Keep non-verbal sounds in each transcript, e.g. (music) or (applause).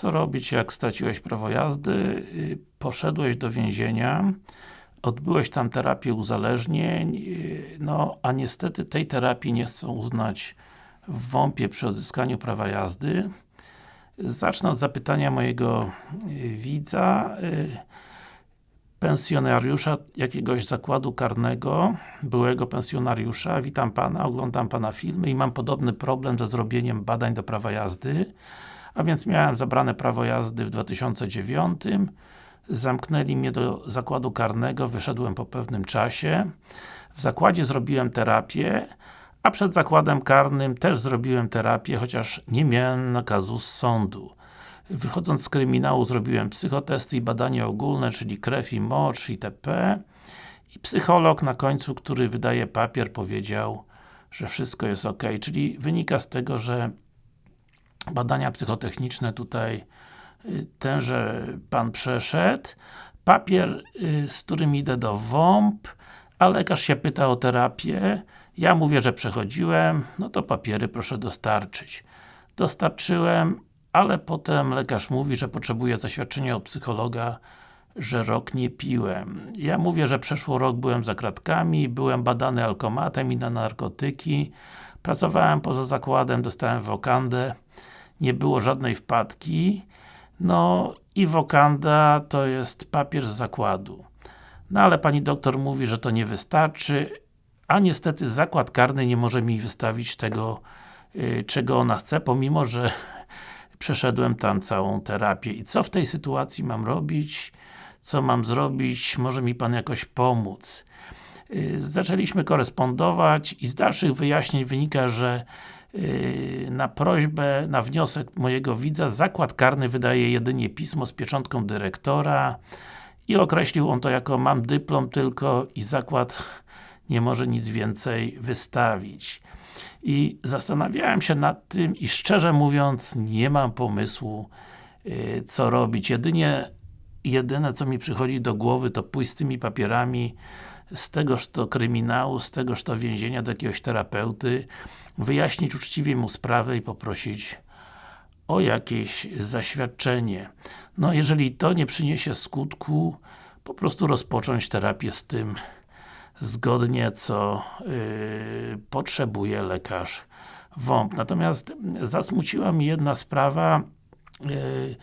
Co robić jak straciłeś prawo jazdy? Y, Poszedłeś do więzienia Odbyłeś tam terapię uzależnień, y, no a niestety tej terapii nie chcą uznać w WOMP-ie przy odzyskaniu prawa jazdy. Zacznę od zapytania mojego y, widza, pensjonariusza jakiegoś zakładu karnego, byłego pensjonariusza. Witam Pana, oglądam Pana filmy i mam podobny problem ze zrobieniem badań do prawa jazdy. A więc miałem zabrane prawo jazdy w 2009 zamknęli mnie do zakładu karnego, wyszedłem po pewnym czasie. W zakładzie zrobiłem terapię, a przed zakładem karnym też zrobiłem terapię, chociaż nie miałem nakazu z sądu. Wychodząc z kryminału zrobiłem psychotesty i badania ogólne, czyli krew i mocz itp. I psycholog na końcu, który wydaje papier powiedział, że wszystko jest ok. Czyli wynika z tego, że badania psychotechniczne tutaj tenże Pan przeszedł, papier, y, z którym idę do WOMP, a lekarz się pyta o terapię, ja mówię, że przechodziłem, no to papiery proszę dostarczyć. Dostarczyłem, ale potem lekarz mówi, że potrzebuje zaświadczenia od psychologa, że rok nie piłem. Ja mówię, że przeszło rok byłem za kratkami, byłem badany alkomatem i na narkotyki, pracowałem poza zakładem, dostałem wokandę, nie było żadnej wpadki, no i wokanda to jest papier z zakładu. No ale pani doktor mówi, że to nie wystarczy, a niestety zakład karny nie może mi wystawić tego, yy, czego ona chce, pomimo, że (laughs) przeszedłem tam całą terapię. I co w tej sytuacji mam robić? Co mam zrobić? Może mi Pan jakoś pomóc? Yy, zaczęliśmy korespondować i z dalszych wyjaśnień wynika, że na prośbę, na wniosek mojego widza, zakład karny wydaje jedynie pismo z pieczątką dyrektora i określił on to jako mam dyplom tylko i zakład nie może nic więcej wystawić. I zastanawiałem się nad tym i szczerze mówiąc nie mam pomysłu yy, co robić. Jedynie jedyne co mi przychodzi do głowy to pójść z tymi papierami z tegoż to kryminału, z tegoż to więzienia do jakiegoś terapeuty, wyjaśnić uczciwie mu sprawę i poprosić o jakieś zaświadczenie. No, jeżeli to nie przyniesie skutku, po prostu rozpocząć terapię z tym zgodnie, co yy, potrzebuje lekarz WOMP. Natomiast zasmuciła mi jedna sprawa, yy,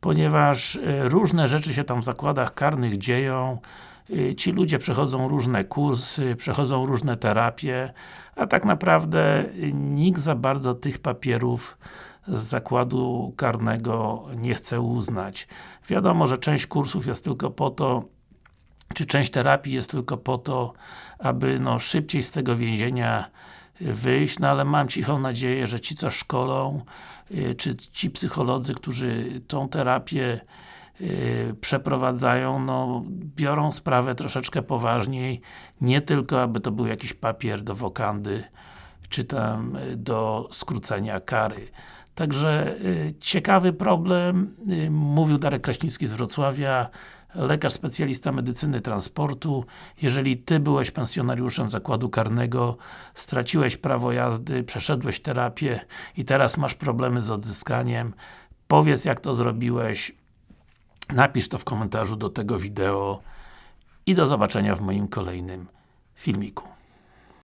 ponieważ yy, różne rzeczy się tam w zakładach karnych dzieją, Y, ci ludzie przechodzą różne kursy, przechodzą różne terapie, a tak naprawdę nikt za bardzo tych papierów z zakładu karnego nie chce uznać. Wiadomo, że część kursów jest tylko po to, czy część terapii jest tylko po to, aby no, szybciej z tego więzienia wyjść, no ale mam cichą nadzieję, że ci co szkolą, y, czy ci psycholodzy, którzy tą terapię Yy, przeprowadzają, no, biorą sprawę troszeczkę poważniej, nie tylko aby to był jakiś papier do wokandy, czy tam y, do skrócenia kary. Także y, ciekawy problem, y, mówił Darek Kraśnicki z Wrocławia, lekarz specjalista medycyny transportu. Jeżeli Ty byłeś pensjonariuszem zakładu karnego, straciłeś prawo jazdy, przeszedłeś terapię i teraz masz problemy z odzyskaniem, powiedz jak to zrobiłeś, Napisz to w komentarzu do tego wideo i do zobaczenia w moim kolejnym filmiku.